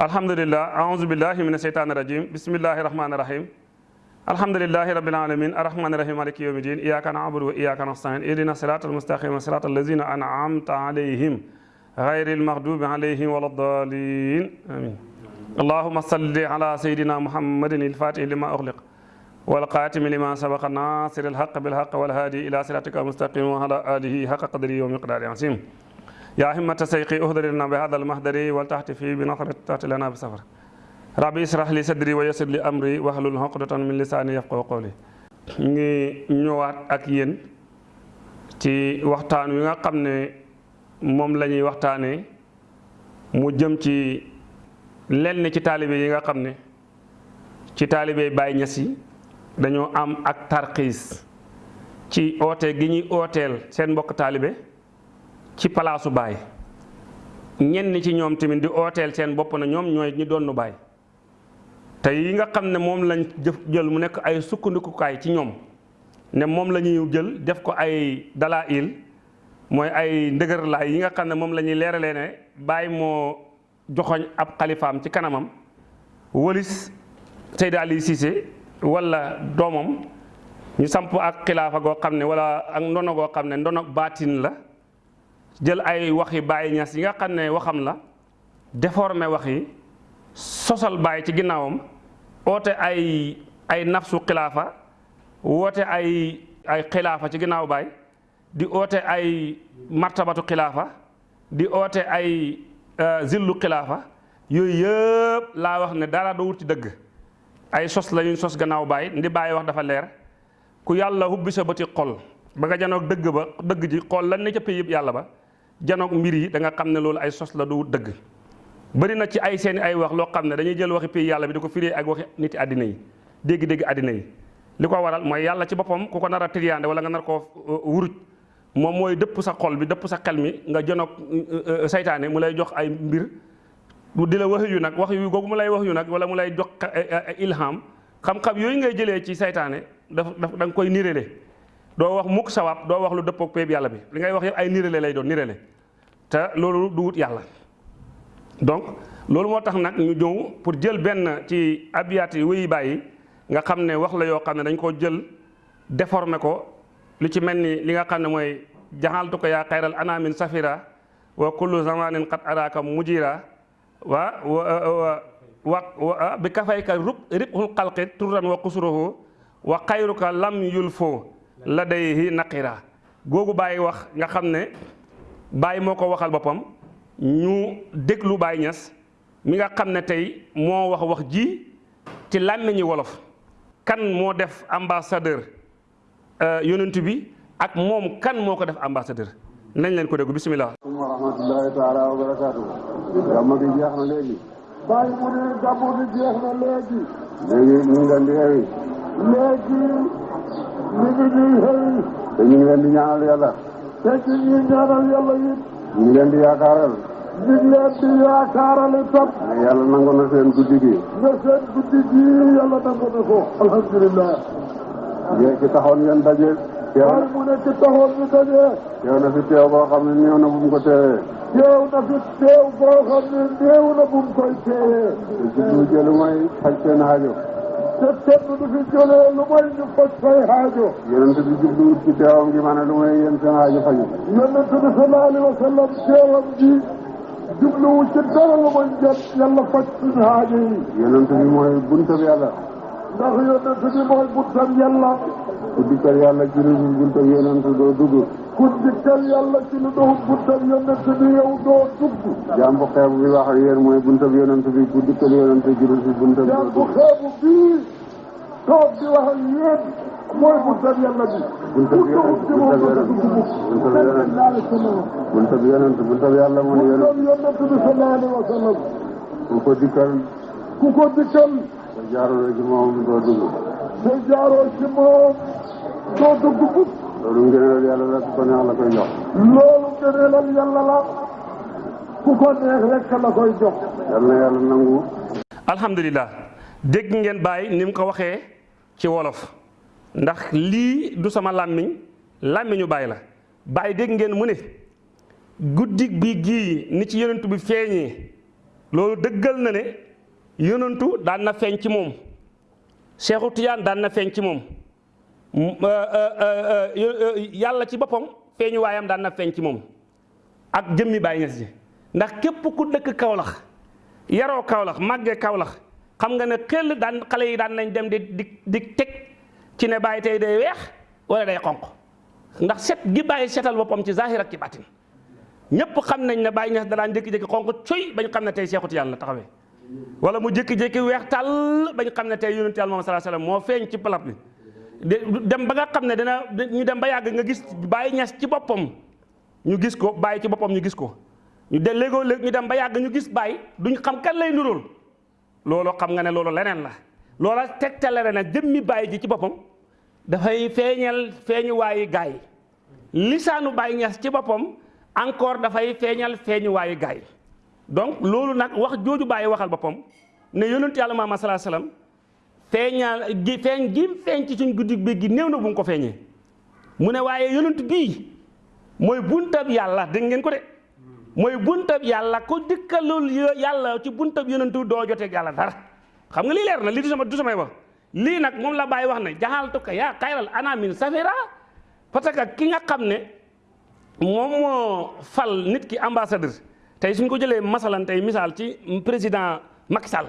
الحمد لله أعوذ بالله من الشيطان الرجيم بسم الله الرحمن الرحيم الحمد لله رب العالمين الرحمن الرحيم مالك يوم الدين إياك نعبد وإياك نستعين اهدنا الصراط المستقيم صراط الذين أنعمت عليهم غير المغضوب عليهم ولا الضالين آمين اللهم صل على سيدنا محمد الفاتح لما أغلق والقاتم لما سبق الناصر الحق بالحق والهادي إلى صراطك المستقيم وعلى آله حق قدره ومقداره عظيم bi hada almahdari wal taxti fi bi nasrat taxti lana bi safar rabbi israh li sadri wa yassir li amri wahlul uqdatan min lisaani yafqahu qawli ngi ñëwaat ak yéen ci waxtaan wi nga xam ne moom la ñuy waxtaanee mu nga xam ne ci taalibe Baay am ak tarxiis ci oote gi ñuy ooteel seen ci palaasu baay. Ñenn ci ñoom tamit di ooteel seen bopp na ñoom ñooy ñi doon baay. Te yi nga xam ne moom lañ jëf jël mu nekk ay sukkandikukaay ci ñoom ne moom la jël def ko ay dalaa il mooy ay ndëgërlaay yi nga xam ne moom la ñuy leeralee ne baay moo joxoñ ab xalifaam ci kanamam. Wëlis Seydi Ali Cissé wala doomam ñu samp ak xilaafa goo xam wala ak ndono goo xam ne ndono la jël ay waxi Baay Ñas yi nga xam ne waxam la déformé wax yi sosal Baay ci ginnaawam oote ay ay nafsu xilaafa woote ay ay xilaafa ci ginnaaw Baay di oote ay martabatu xilaafa di oote ay zillu xilaafa yooyu yëpp laa wax ne dara doo wut ci dëgg ay sos la ñuy sos gannaaw baay ndi bàyyi wax dafa leer ku yàlla hubbi sa bëti xol ba nga janoog dëgg ba dëgg ji xool lan ne ca yëpp yàlla ba janoog mbir yi da nga xam ne loolu ay sos la du dëgg. Bëri na ci ay seeni ay wax loo xam ne dañuy jël waxi pay yàlla bi di ko firee ak waxi niti àddina yi dégg-dégg àddina yi. Li ko waral mooy yàlla ci boppam ku ko nar wala nga nar koo wuruj moom mooy dëpp sa xol bi dëpp sa xel mi nga janoog saytaane mu lay jox ay mbir. Mu di la wax yu nag wax yu googu lay wax yu nag wala mu jox ilham. Xam-xam yooyu ngay jëlee ci saytaane daf da nga koy doo wax mukk sawab doo wax lu dëppook péeb yàlla bi. Li ngay wax yëpp ay nirale lay doon nirale. Te loolu du wut yàlla. Donc loolu moo tax nag ñu ñëw pour jël benn ci abiyaat yi wéyi bàyyi nga xam ne wax la yoo xam ne dañ koo jël déformé ko. Lu ci mel ni li nga xam ne mooy ko yaa xayral anaamin safira wa kullu zamanin qad araka mujira wa wa wa bi kafayka rub ribhul xalqi turran wa qusruhu wa xayruka lam yulfo ladayhi naqira. Googu bàyyi wax nga xam ne bàyyi moo ko waxal boppam. Ñu déglu Baay Ñas mi nga xam ne tey moo wax wax ji ci làmmiñi wolof. Kan moo def ambassadeur yonent bi ak moom kan moo ko def ambassadeur? Nañ leen ko déglu bismillah. Wa rahmatullahi taala wa barakaatu gàmmu gi jeex na léegi. Mu ne gàmmu gi jeex na léegi. Léegi ñu ngi leen di léegi ñu ngi ñuy xëy te ñu ngi leen di ñaanal yàlla te ci ñuy ñaanal yàlla it ñu ngi leen di yaakaaral ñu ngi leen di yaakaaral itam yàlla nangu na seen guddi gi nga seen guddi gi yàlla nangu na ko alhamdulilah yéen ci taxoon ngeen daje teew bàyyi mu ne taxoon ñu dajee teew na fi teew boo xam ne néew na bu mu ko teewee teew na fi teew boo xam ne néew na bu mu koy teewee te jublu jëlu mooy faj seen aajo te kenn du fi jëlee lu mooy ñu faj say aajo. Yonent bi jubluwut ci teewam gi ma ne lu may yéen seen aajo faju. Yonent bi sallallahu alayhi wa sallam teewam gi jubluwu ci dara lu mooy njët yàlla faj suñu aajo yi. Yonent bi mooy buntab yàlla. Ndax yonent bi mooy buntam yàlla. Ku dikkal yàlla ci lu dul buntab yonent doo dugg. ku dikkal yàlla ci lu doon buntam yonent bi yow doo dugg. jaam bu xeebu bi wax ak yéen mooy buntab yonent bi ku dikkal yonent ci lu dul buntab yaa bu xeebu bii toog di wax ak yéen mooy buntam yàlla bi. Buntab moom buntab doo buntab yonent buntab yonent buntab yàlla mooy yonent. Buntam yonent bi sallallahu alayhi wa sallam. Ku ko dikkal. Ku ko dikkal. Te jaarul ci moom doo dugg. Te jaaroo ci moom. Doo dugg bugg. loolu ngëneel yàlla la ku ko neex la koy jox. loolu ngëneelal yàlla la. ku ko neex rek la koy jox. yal na yàlla nangu. Alhamdulilah dégg ngeen bàyyi ni mu ko waxee ci wolof. ndax lii du sama làmmiñ làmmiñu bàyyi la. Bàyyi dégg ngeen mu ne guddi bi gii ni ci yonent bi feeñee loolu dëggal na ne yonantu daan na feeñ ci moom. Seexu Tijaan daan na feeñ ci moom. Yàlla ci boppam feeñu waayam daan na feeñ ci moom. Ak jëmmi Baay Ñas ji. Ndax képp ku dëkk Kawlax yaroo Kawlax màggee Kawlax xam nga ne xel daan xale yi daan nañ dem di di teg ci ne Baay tey day weex wala day ndax set gi Baay setal boppam ci zahir ak ci baatin. Ñëpp xam nañ ne Baay Ñas da daan jékki-jékki xonq coy bañ xam ne tey Seexu Tijaan la taxawee. Wala mu jékki-jékki weex tàll bañ xam ne tey yonent Yàlla sallallahu alayhi wasallam moo feeñ ci palap bi dem ba nga xam dana ñu dem ba yàgg nga gis Baay Ñas ci boppam. Ñu gis ko Baay ci boppam ñu gis ko. Ñu de léegoo léeg ñu dem ba yàgg ñu gis Baay duñ xam kan lay nuróol loolu xam nga ne loolu leneen la. Loola tegtale na jëmmi Baay ji ci boppam dafay feeñal feeñuwaayu gaay. Lisaanu Baay Ñas ci boppam encore dafay feeñal feeñuwaayu gaay. Donc loolu nag wax jooju Baay waxal boppam ne yonent feeñal gi feeñ gi feeñ ci suñ guddi bi gi néew na bu ko feeñee. mu ne waaye yonent bii mooy buntab yàlla dégg ngeen ko de? mooy buntab yàlla ko dikkalul yàlla ci buntab yonentu doo joteeg yàlla dara. xam nga lii leer na du sama du samay wax. lii nag moom la bàyyi wax ne jaxaltu ko yaa ana min safira parce que ki nga xam ne moom moo fal nit ki ambassadeur. tey suñ ko jëlee masalan tey misaal ci président Macky Sall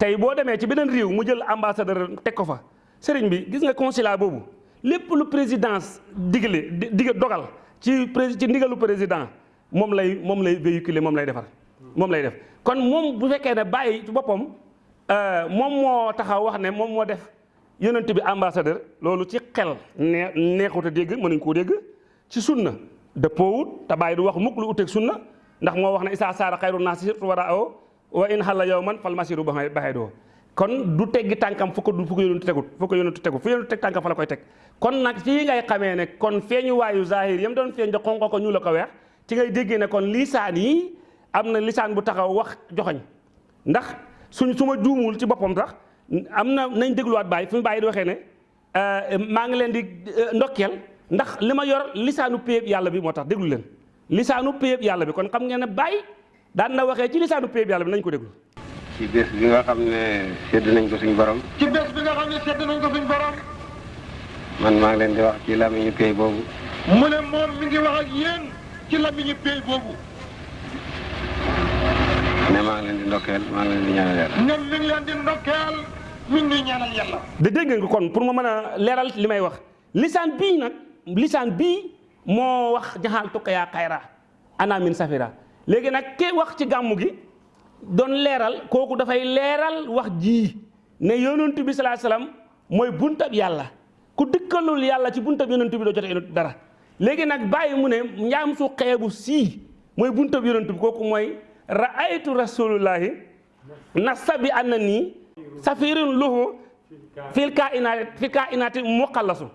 tey boo demee ci beneen réew mu jël ambassadeur teg ko fa sëriñ bi gis nga consulat boobu lépp lu présidence digle dig dogal ci ci ndigalu président moom lay moom lay véhiculer moom lay defar moom lay def. Kon moom bu fekkee ne bàyyi ci boppam moom moo taxaw wax ne moom moo def yonent bi ambassadeur loolu ci xel nee neexut a dégg mënuñ koo dégg. Ci sunna dëppoowut te bàyyi du wax mukk lu uteeg sunna ndax moo wax ne isa saara xayru naasi surtout war a aw wa in xalla yow man fal masiru ba baxee doo kon du teggi tànkam fu ko du fu ko yonentu tegut fu tegut fu yonentu teg tànkam fa la koy teg. Kon nag fii ngay xamee ne kon feeñu waayu zahir yam doon feeñ da xonqo ko ñu la ko weex ci ngay déggee ne kon lisaan yi am na lisaan bu taxaw wax joxoñ. Ndax suñ su ma ci boppam sax am na nañ dégluwaat bàyyi fi mu bàyyi di waxee ne maa ngi leen di ndokkeel ndax li ma yor lisaanu péyeb yàlla bi moo tax déglu leen. Lisaanu péyeb yàlla bi kon xam ngeen ne bàyyi daan na waxee ci lisaanu péyeb yàlla bi nañ ko déglu. Ci bés bi nga xam ne sedd nañ ko suñ borom. Ci bés bi nga xam ne sedd nañ ko suñ borom. Man maa ngi leen di wax ci làmmiñu pay boobu. Mu ne moom mi ngi wax ak yéen ci làmmiñu pay boobu. Ne maa ngi leen di ndokkeel maa ngi leen di ñaanal yàlla. Ñoom mi ngi leen di ndokkeel mi ngi ñaanal yàlla. Da dégg ko kon pour ma mën a leeral li may wax. Lisaan bii nag lisaan bii moo wax jaxaal tukka yaa xayra ana min safira léegi nag ke wax ci gàmmu gi doon leeral kooku dafay leeral wax ji ne yonent bi salaa salaam mooy buntab yàlla. Ku dëkkalul yàlla ci buntab yonent bi doo jote dara. Léegi nag bàyyi mu ne njaam su xeebu sii mooy buntab yonent bi kooku mooy raaytu rasulullahi nasa bi safirun lahu fil kainaati fil kainaati muqallasu.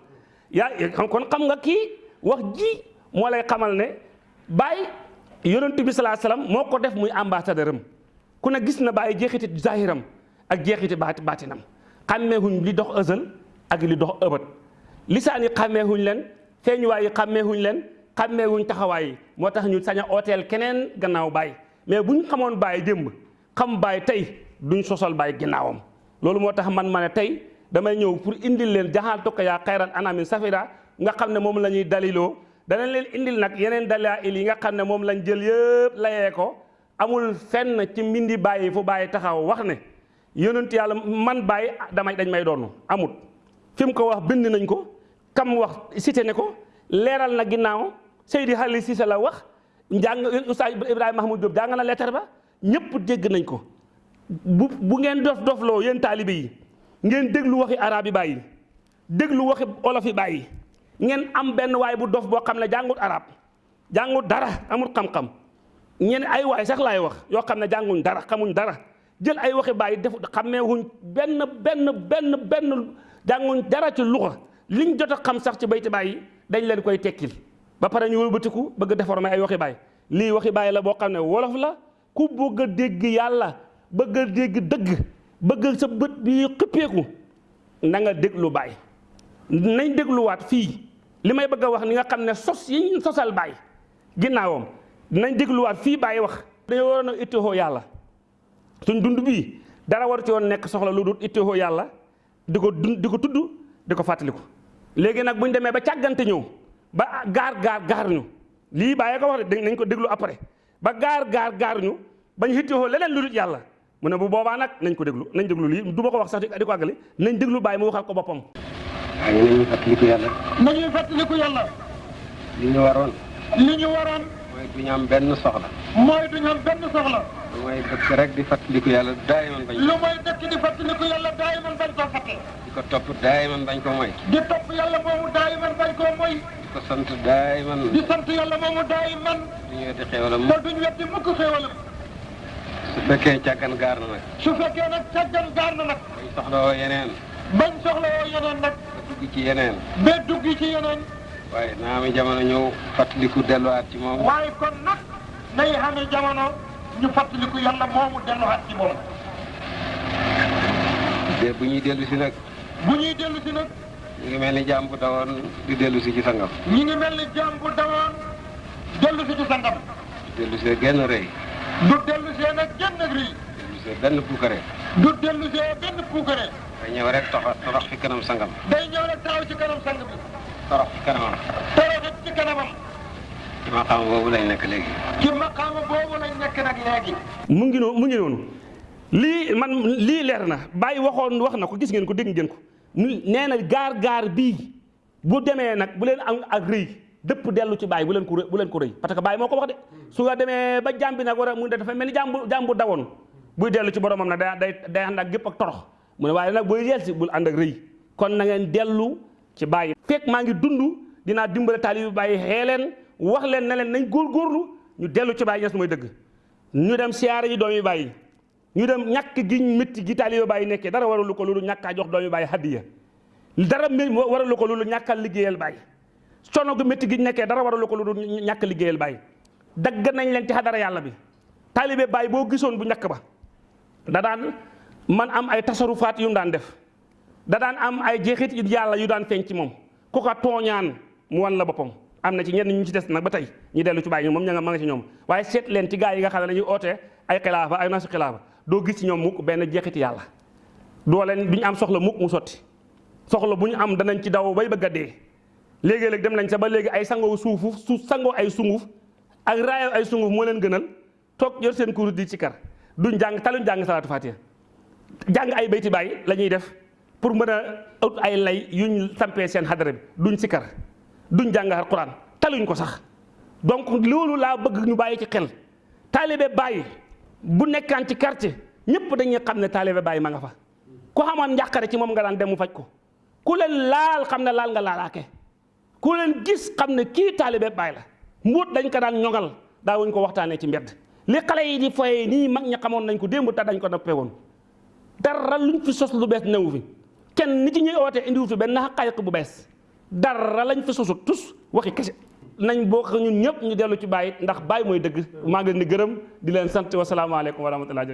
Yaa kon xam nga kii wax ji moo lay xamal ne bàyyi yonent bi salaa salaam moo ko def muy ambassadeur am ku ne gis na bàyyi jeexiti zahiram ak jeexiti baati baatinam xàmmeehuñ li dox ësal ak li dox ëbët lisaan yi xàmmeehuñ leen feeñuwaay yi xàmmeehuñ leen xàmmeehuñ taxawaay yi moo tax ñu sañ a ooteel keneen gannaaw bàyyi mais bu ñu xamoon bàyyi démb xam bàyyi tey duñ sosal bàyyi ginnaawam loolu moo tax man ma ne tey damay ñëw pour indil leen jaxaal tokka yaa xayran anamin safira nga xam ne moom la ñuy daliloo danañ leen indil nag yeneen dalail yi nga xam ne lañ jël yëpp layee ko. Amul fenn ci mbindi bàyyi fu bàyyi taxaw wax ne yonent yàlla man bàyyi damay dañ may doon. Amut fi mu ko wax bind nañ ko kam wax cité ne ko leeral na ginnaaw Seydi Xali Cissé la wax njàng Oustaz Ibrahima Mahmoud Diop jàng na lettre ba ñëpp dégg nañ ko. Bu bu ngeen dof dofloo yéen taalibe yi ngeen déglu waxi arab yi bàyyi déglu waxi olof yi ngeen am benn waay bu dof boo xam ne jàngut arab jàngut dara amul xam-xam. Ñeen ay waay sax laay wax yoo xam ne dara xamuñ dara. Jël ay waxi bàyyi def xammeewuñ benn benn benn benn jànguñ dara ci luxa. Liñ jot xam sax ci bayti bàyyi dañ leen koy tekkil. Ba pare ñu wëlbatiku bëgg déformer ay waxi bàyyi lii waxi bàyyi la boo xam ne wolof la. Ku bëgg a dégg yàlla bëgg a dégg dëgg bëgg sa bët bi xippeeku na nga déglu bàyyi nañ dégluwaat fii li may bëgg wax ni nga xam ne sos yi sosal bàyyi ginnaawam nañ dégluwaat fii bàyyi wax. Dañoo waroon a ittihoo yàlla. Suñ dund bii dara war ci woon nekk soxla lu dul ittewoo yàlla di ko dund di ko tudd di ko fàttaliku. Léegi nag ñu ba càggante ñëw ba gaar gaar gaar ñu. Lii bàyyee ko wax de nañ ko déglu après. Ba gaar gaar gaar ñu bañ ittewoo leneen lu dul mu bu boobaa nag nañ ko déglu nañ déglu lii du ko wax sax di ko àggali nañ déglu bàyyi mu waxal ko boppam. Waaye nañu fàttaliku yàlla. nañuy fàttaliku yàlla. li ñu waroon. li ñu waroon. mooy du ñu am benn soxla. mooy du ñu am benn soxla. lu mooy dëkk rek di fàttaliku yàlla daay man bañ. lu mooy dëkk di fàttaliku yàlla daay man bañ koo fàtte. di ko topp daay man bañ ko moy. di topp yàlla moomu daay man bañ koo moy. di ko sant daay man. di sant yàlla moomu daay man. du ñu weddi xéwalam. te duñ weddi mukk xéwalam. su fekkee càggan gaar na nag. su fekkee nag càggan gaar na nag. bañ soxla woo yeneen. bañ soxla woo yeneen nag. Dugg ci yeneen. ba dugg ci yeneen. waaye naa mi jamono ñëw fàttaliku delluwaat ci moom. waaye kon nag nay xamee jamono ñu fàttaliku yàlla moomu delluwaat ci moom. te bu ñuy dellu si nag. bu ñuy dellu si nag. ñu ngi mel ni jaam bu dawoon di dellu si ci sangam. ñu ngi mel ni jaam bu dawoon dellu si ci sangam. dellu si genn rëy. du dellu see nag genn rii. dellu si benn puukare. du dellu see benn puukare. Nga ñëw rek toxa torox fi kanam sangam. day ñëw rek taxaw ci kanam sang bi. torox fi kanamam. toroxit ci kanamam. ci maqaam boobu lañ nekk léegi. ci maqaama boobu lañ nekk nag léegi. mu ngi noonu mu ngi noonu lii man lii leer na bàyyi waxoon wax na ko gis ngeen ko dégg ngeen ko nee na gaar gaar bii bu demee nag bu leen am ak rëy dëpp dellu ci bàyyi bu leen ko bu leen ko rëy parce que bàyyi moo ko wax de su nga demee ba jàmbi nag war a mu dafa mel ni jàmbu jàmbu dawoon buy dellu ci boromam nag day day day ànd ak gépp ak torox mu ne waaye nag booy yel si bul ànd ak rëy kon na ngeen dellu ci bàyyi fekk maa ngi dund dinaa dimbale taalibi bàyyi xee leen wax leen ne leen nañ góorgóorlu ñu dellu ci bàyyi ñes mooy dëgg ñu dem siyaare ji doomi bàyyi ñu dem ñàkk gi métti gi taalibe bàyyi nekkee dara waralu ko loolu ñàkkaa jox doomi bàyyi hadiya dara waralu ko loolu ñàkkal liggéeyal bàyyi coono gu métti gi nekkee dara waralu ko loolu ñàkk liggéeyal bàyyi dagg nañ leen ci xadara yàlla bi taalibe bàyyi boo gisoon bu ñàkk ba da daan man am ay tasarufaat yu mu daan def. Da daan am ay jeexit yu yàlla yu daan feeñ ci ku ko mu wan la boppam. Am na ci ñenn ñu ci des nag ba tey. Ñu dellu ci bàyyi moom ña nga ma nga ci ñoom. Waaye seet leen ci gaa yi nga xam ne dañuy oote ay xilaafa ay nasu xilaafa. Doo gis ci ñoom mukk benn jeexiti yàlla. Doo leen du ñu am soxla mukk mu sotti. Soxla bu ñu am danañ ci daw bay bëgg a dee. Léegi-léeg dem nañ sa ba léegi ay sangoo suufu su sangoo ay sunguf ak raayoo ay sunguf moo leen gënal. Toog yor seen di ci kar. Duñ jàng taluñ jàng salaatu fatiha jàng ay bayti bàyyi la ñuy def pour mën a ut ay lay yuñ sampee seen xadara bi. duñ si kar duñ jàng alquran taluñ ko sax. Donc loolu laa bëgg ñu bàyyi ci xel. Taalibe bàyyi bu nekkaan ci quartier ñëpp dañuy xam ne taalibe bàyyi ma nga fa. Ku xamoon njàqare ci moom nga daan dem mu faj ko. Ku leen laal xam ne laal nga laalaake. Ku leen gis xam ne kii taalibe bàyyi la. Mbuut dañ ko daan ñoŋal daawuñ ko waxtaanee ci mbedd. Li xale yi di foye nii mag ña xamoon nañ ko démb te dañ ko noppee woon dara luñ fi sos lu bees newu fi. Kenn nit ci ñuy oote indiwu fi benn xaqaayiq bu bees. Dara lañ fi sosut tus waxi kese. Nañ bokk ñun ñëpp ñu dellu ci bàyyi ndax bàyyi mooy dëgg. Maa ngi leen di gërëm di leen sant wasalaamaaleykum wa rahmatulah